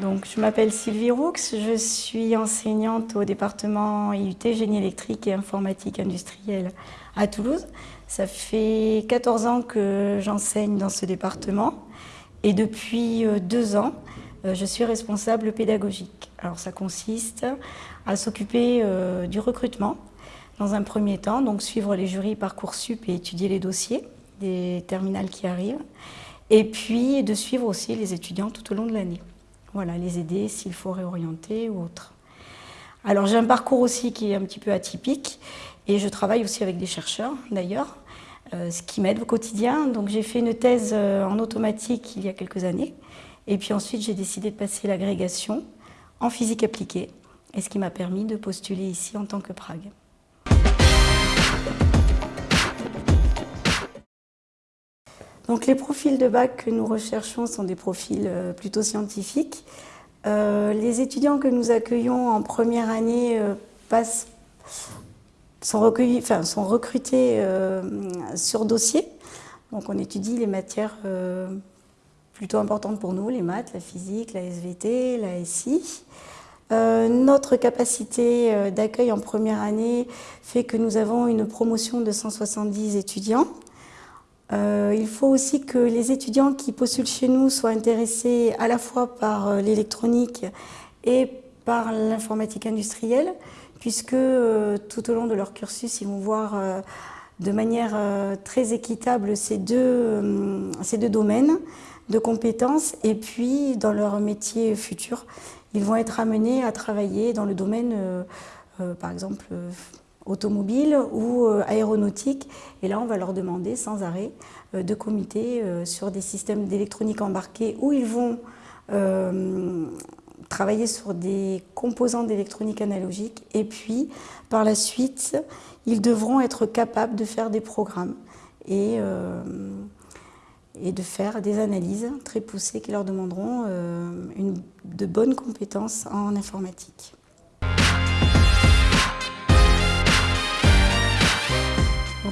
Donc, je m'appelle Sylvie Roux, je suis enseignante au département IUT Génie électrique et informatique industrielle à Toulouse. Ça fait 14 ans que j'enseigne dans ce département et depuis euh, deux ans, euh, je suis responsable pédagogique. Alors ça consiste à s'occuper euh, du recrutement dans un premier temps, donc suivre les jurys Parcoursup et étudier les dossiers des terminales qui arrivent, et puis de suivre aussi les étudiants tout au long de l'année. Voilà, les aider s'il faut réorienter ou autre. Alors j'ai un parcours aussi qui est un petit peu atypique et je travaille aussi avec des chercheurs d'ailleurs, euh, ce qui m'aide au quotidien. Donc j'ai fait une thèse euh, en automatique il y a quelques années et puis ensuite j'ai décidé de passer l'agrégation en physique appliquée et ce qui m'a permis de postuler ici en tant que Prague. Les profils de bac que nous recherchons sont des profils euh, plutôt scientifiques. Euh, les étudiants que nous accueillons en première année euh, sont, recrutés sur dossier. Donc on étudie les matières plutôt importantes pour nous, les maths, la physique, la SVT, la SI. notre capacité d'accueil en première année fait que nous avons une promotion de 170 étudiants. Euh, il faut aussi que les étudiants qui postulent chez nous soient intéressés à la fois par euh, l'électronique et par l'informatique industrielle, puisque euh, tout au long de leur cursus, ils vont voir de manière très équitable ces deux, ces deux domaines de compétences. Et puis dans leur métier futur, ils vont être amenés à travailler dans le domaine, par exemple, automobile ou euh, aéronautique. Et là, on va leur demander sans arrêt euh, de comité euh, sur des systèmes d'électronique embarqués où ils vont travailler sur des composants d'électronique analogique et puis par la suite ils devront être capables de faire des programmes et, et de faire des analyses très poussées qui leur demanderont une, de bonnes compétences en informatique.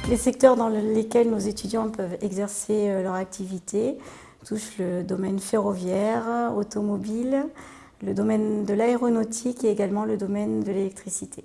Les secteurs dans lesquels nos étudiants peuvent exercer euh, leur activité touchent le domaine ferroviaire, automobile, le domaine de l'aéronautique et également le domaine de l'électricité.